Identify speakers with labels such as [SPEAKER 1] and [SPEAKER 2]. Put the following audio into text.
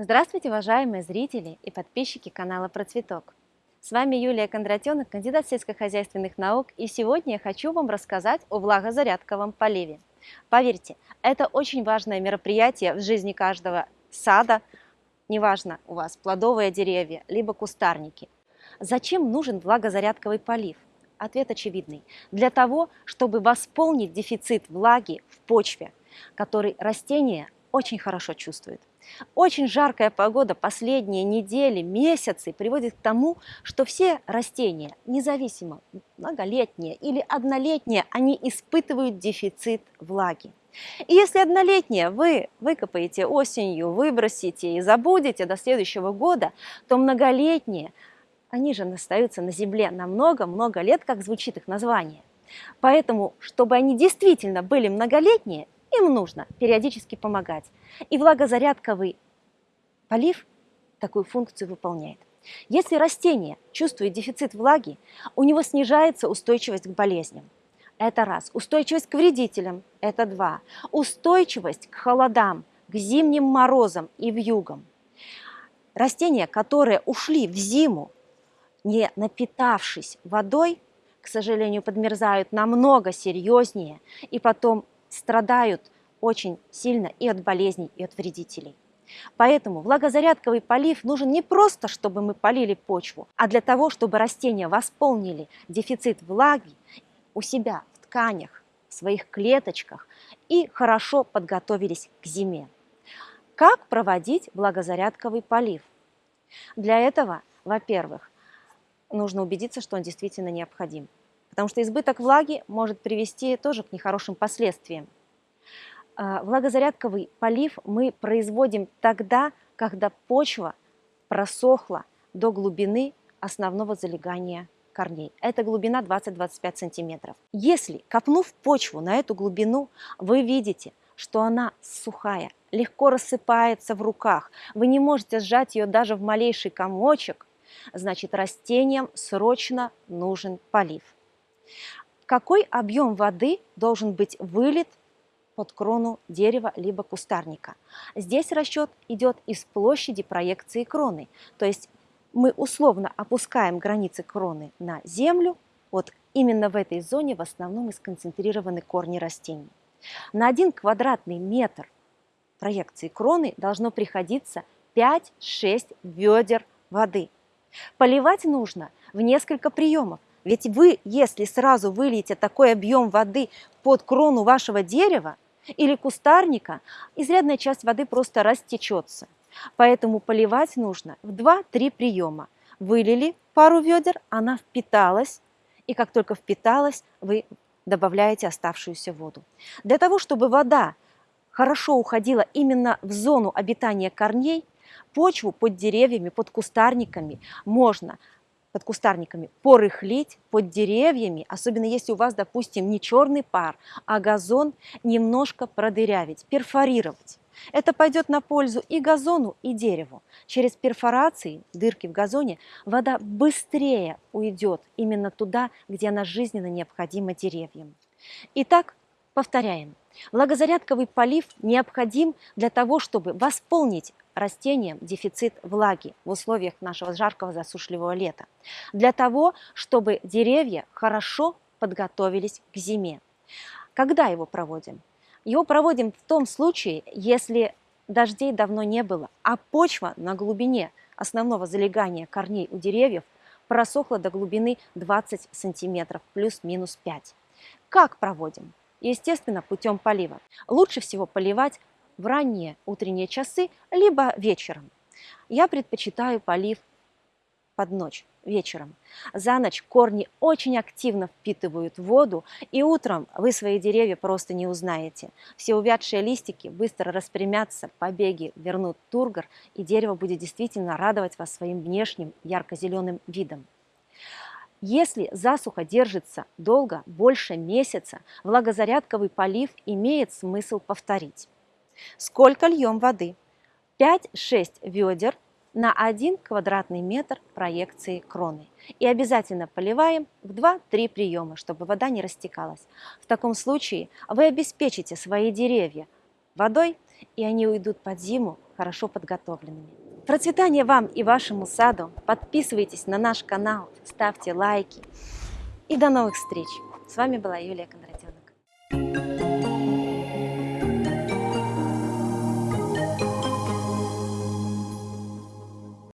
[SPEAKER 1] Здравствуйте, уважаемые зрители и подписчики канала Про Цветок. С вами Юлия Кондратенок, кандидат сельскохозяйственных наук, и сегодня я хочу вам рассказать о влагозарядковом поливе. Поверьте, это очень важное мероприятие в жизни каждого сада, неважно у вас плодовые деревья, либо кустарники. Зачем нужен влагозарядковый полив? Ответ очевидный. Для того, чтобы восполнить дефицит влаги в почве, который растение очень хорошо чувствует. Очень жаркая погода последние недели, месяцы приводит к тому, что все растения, независимо многолетние или однолетние, они испытывают дефицит влаги. И если однолетние вы выкопаете осенью, выбросите и забудете до следующего года, то многолетние, они же остаются на земле на много-много лет, как звучит их название. Поэтому, чтобы они действительно были многолетние, им нужно периодически помогать. И влагозарядковый полив такую функцию выполняет. Если растение чувствует дефицит влаги, у него снижается устойчивость к болезням. Это раз. Устойчивость к вредителям – это два. Устойчивость к холодам, к зимним морозам и вьюгам. Растения, которые ушли в зиму, не напитавшись водой, к сожалению, подмерзают намного серьезнее и потом страдают очень сильно и от болезней, и от вредителей. Поэтому влагозарядковый полив нужен не просто, чтобы мы полили почву, а для того, чтобы растения восполнили дефицит влаги у себя в тканях, в своих клеточках и хорошо подготовились к зиме. Как проводить влагозарядковый полив? Для этого, во-первых, нужно убедиться, что он действительно необходим, потому что избыток влаги может привести тоже к нехорошим последствиям. А, влагозарядковый полив мы производим тогда, когда почва просохла до глубины основного залегания корней. Это глубина 20-25 сантиметров. Если, копнув почву на эту глубину, вы видите, что она сухая, легко рассыпается в руках, вы не можете сжать ее даже в малейший комочек, значит растениям срочно нужен полив. Какой объем воды должен быть вылит под крону дерева либо кустарника. Здесь расчет идет из площади проекции кроны, то есть мы условно опускаем границы кроны на землю, вот именно в этой зоне в основном и сконцентрированы корни растений. На один квадратный метр проекции кроны должно приходиться 5-6 ведер воды. Поливать нужно в несколько приемов. Ведь вы, если сразу выльете такой объем воды под крону вашего дерева, или кустарника, изрядная часть воды просто растечется. Поэтому поливать нужно в 2-3 приема. Вылили пару ведер, она впиталась, и как только впиталась, вы добавляете оставшуюся воду. Для того, чтобы вода хорошо уходила именно в зону обитания корней, почву под деревьями, под кустарниками можно под кустарниками, порыхлить под деревьями, особенно если у вас, допустим, не черный пар, а газон, немножко продырявить, перфорировать. Это пойдет на пользу и газону, и дереву. Через перфорации, дырки в газоне, вода быстрее уйдет именно туда, где она жизненно необходима деревьям. Итак, повторяем. Влагозарядковый полив необходим для того, чтобы восполнить растениям дефицит влаги в условиях нашего жаркого засушливого лета, для того, чтобы деревья хорошо подготовились к зиме. Когда его проводим? Его проводим в том случае, если дождей давно не было, а почва на глубине основного залегания корней у деревьев просохла до глубины 20 сантиметров, плюс-минус 5. Как проводим? Естественно, путем полива. Лучше всего поливать в ранние утренние часы, либо вечером. Я предпочитаю полив под ночь, вечером. За ночь корни очень активно впитывают воду, и утром вы свои деревья просто не узнаете. Все увядшие листики быстро распрямятся, побеги вернут тургор, и дерево будет действительно радовать вас своим внешним ярко-зеленым видом. Если засуха держится долго, больше месяца, влагозарядковый полив имеет смысл повторить. Сколько льем воды? 5-6 ведер на 1 квадратный метр проекции кроны. И обязательно поливаем в 2-3 приема, чтобы вода не растекалась. В таком случае вы обеспечите свои деревья водой и они уйдут под зиму хорошо подготовленными. Процветания вам и вашему саду! Подписывайтесь на наш канал, ставьте лайки. И до новых встреч! С вами была Юлия Кондратенок.